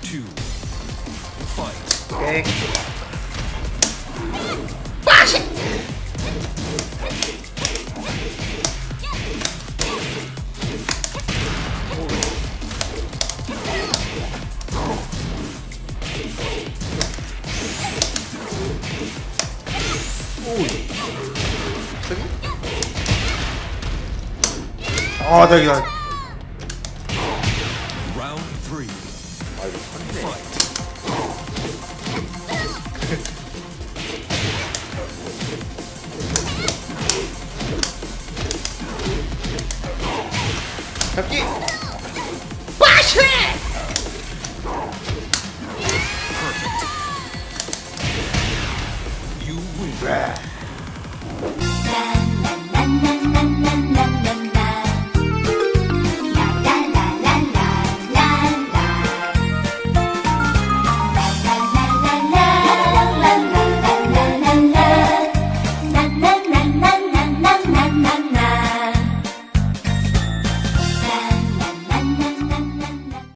two, fight. Okay. Bash it! Oh, there you go. Round three. 아이고 선이네 잡기! 빠시 네.